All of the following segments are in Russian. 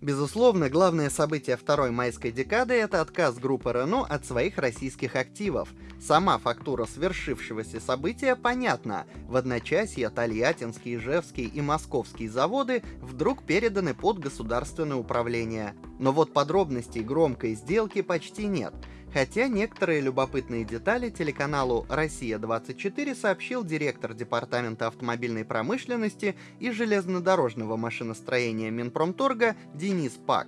Безусловно, главное событие второй майской декады – это отказ группы Рено от своих российских активов. Сама фактура свершившегося события понятна. В одночасье Тольяттинские, Ижевские и Московские заводы вдруг переданы под государственное управление. Но вот подробностей громкой сделки почти нет – Хотя некоторые любопытные детали телеканалу «Россия-24» сообщил директор Департамента автомобильной промышленности и железнодорожного машиностроения Минпромторга Денис Пак.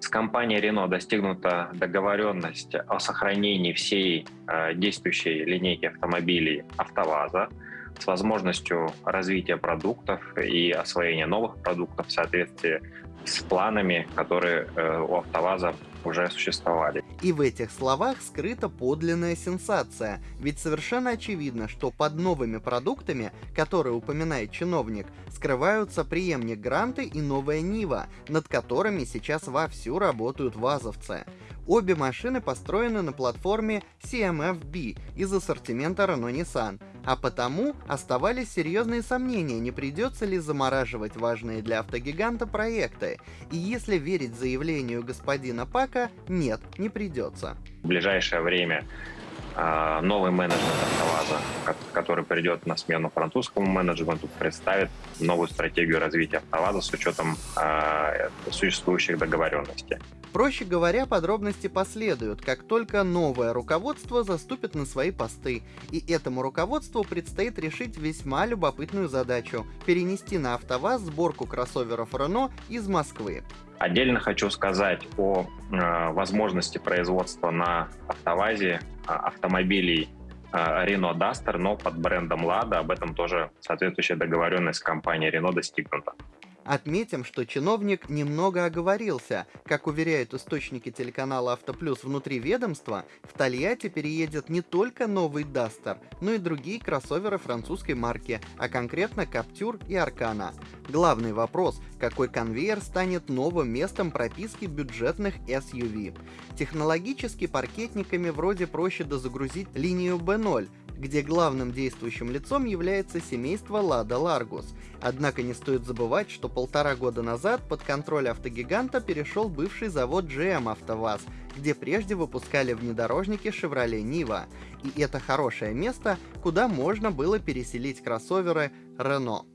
С компанией Renault достигнута договоренность о сохранении всей э, действующей линейки автомобилей «АвтоВАЗа», с возможностью развития продуктов и освоения новых продуктов в соответствии с планами, которые э, у АвтоВАЗа уже существовали. И в этих словах скрыта подлинная сенсация, ведь совершенно очевидно, что под новыми продуктами, которые упоминает чиновник, скрываются преемник Гранты и новая Нива, над которыми сейчас вовсю работают вазовцы. Обе машины построены на платформе CMFB из ассортимента Renault-Nissan, а потому оставались серьезные сомнения, не придется ли замораживать важные для автогиганта проекты. И если верить заявлению господина Пака, нет, не придется. В ближайшее время а, новый менеджмент АвтоВАЗа, который придет на смену французскому менеджменту, представит новую стратегию развития АвтоВАЗа с учетом э, существующих договоренностей. Проще говоря, подробности последуют, как только новое руководство заступит на свои посты, и этому руководству предстоит решить весьма любопытную задачу – перенести на АвтоВАЗ сборку кроссоверов Renault из Москвы. Отдельно хочу сказать о э, возможности производства на АвтоВАЗе э, автомобилей Renault Duster, но под брендом Lada. Об этом тоже соответствующая договоренность с компанией Renault достигнута. Отметим, что чиновник немного оговорился. Как уверяют источники телеканала Автоплюс внутри ведомства, в Тольятти переедет не только новый Дастер, но и другие кроссоверы французской марки, а конкретно Каптюр и Аркана. Главный вопрос – какой конвейер станет новым местом прописки бюджетных SUV? Технологически паркетниками вроде проще дозагрузить линию B0, где главным действующим лицом является семейство Лада Ларгус. Однако не стоит забывать, что полтора года назад под контроль автогиганта перешел бывший завод GM АвтоВАЗ, где прежде выпускали внедорожники Chevrolet Niva. И это хорошее место, куда можно было переселить кроссоверы Renault.